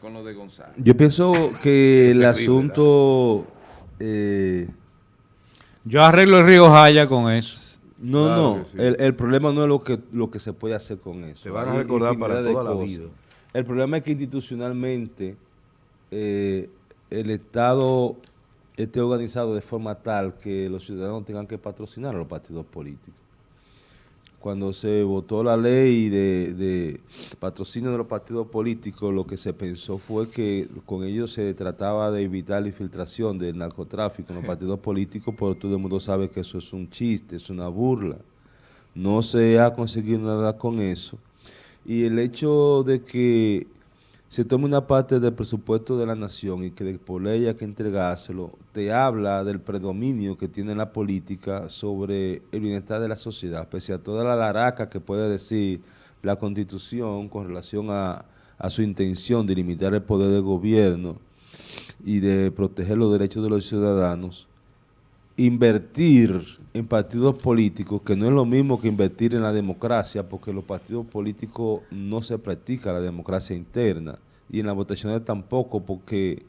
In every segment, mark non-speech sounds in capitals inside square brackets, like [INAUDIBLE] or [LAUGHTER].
con lo de Gonzalo. Yo pienso que [LAUGHS] el asunto... Eh, Yo arreglo el río Jaya con eso. no, Claro no, sí. el, el problema no es lo que, lo que se puede hacer con eso. Te van a recordar para toda la cosas. vida. El problema es que institucionalmente eh, el Estado esté organizado de forma tal que los ciudadanos tengan que patrocinar a los partidos políticos. Cuando se votó la ley de, de patrocinio de los partidos políticos, lo que se pensó fue que con ellos se trataba de evitar la infiltración del narcotráfico en los partidos políticos, pero todo el mundo sabe que eso es un chiste, es una burla. No se ha conseguido nada con eso. Y el hecho de que se tome una parte del presupuesto de la nación y que por ley hay que entregárselo, te habla del predominio que tiene la política sobre el bienestar de la sociedad, pese a toda la laraca que puede decir la Constitución con relación a, a su intención de limitar el poder del gobierno y de proteger los derechos de los ciudadanos, invertir en partidos políticos, que no es lo mismo que invertir en la democracia, porque los partidos políticos no se practica la democracia interna, y en las votaciones tampoco, porque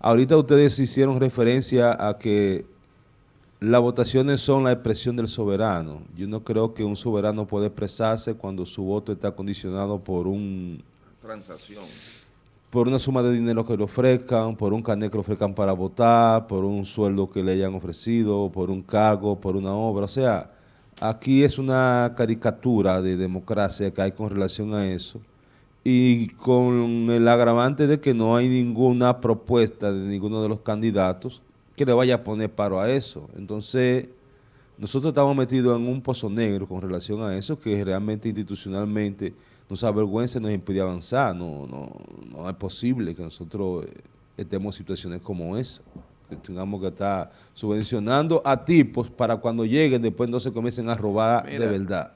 ahorita ustedes hicieron referencia a que las votaciones son la expresión del soberano. Yo no creo que un soberano puede expresarse cuando su voto está condicionado por un Transacción. por una suma de dinero que le ofrezcan, por un carnet que le ofrezcan para votar, por un sueldo que le hayan ofrecido, por un cargo, por una obra. O sea, aquí es una caricatura de democracia que hay con relación a eso y con el agravante de que no hay ninguna propuesta de ninguno de los candidatos que le vaya a poner paro a eso. Entonces, nosotros estamos metidos en un pozo negro con relación a eso que realmente institucionalmente nos avergüenza y nos impide avanzar. No, no, no es posible que nosotros eh, estemos en situaciones como esa. Que tengamos que estar subvencionando a tipos para cuando lleguen después no se comiencen a robar de verdad.